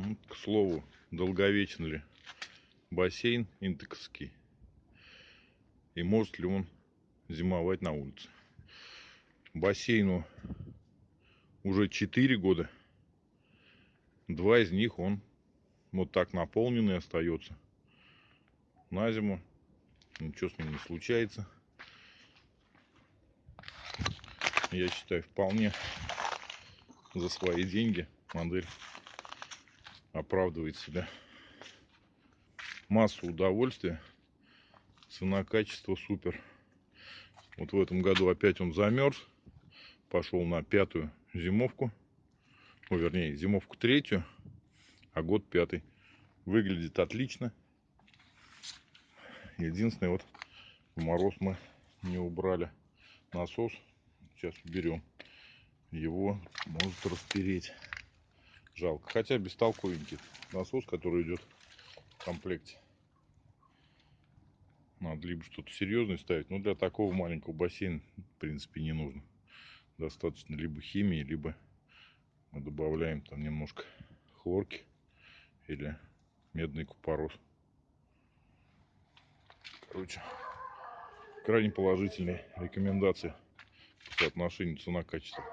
Ну, К слову, долговечен ли бассейн интексский и может ли он зимовать на улице. Бассейну уже 4 года. Два из них он вот так наполненный остается. На зиму ничего с ним не случается. Я считаю, вполне за свои деньги модель оправдывает себя. Массу удовольствия. Цена, качество супер. Вот в этом году опять он замерз. Пошел на пятую зимовку. Ну, вернее, зимовку третью, а год пятый. Выглядит отлично. Единственное, вот мороз мы не убрали насос. Сейчас уберем. Его может распереть. Жалко. Хотя бестолковенький насос, который идет в комплекте. Надо либо что-то серьезное ставить. Но для такого маленького бассейна, в принципе, не нужно. Достаточно либо химии, либо мы добавляем там немножко хлорки или медный купорос. Короче, крайне положительные рекомендации по соотношению цена-качество.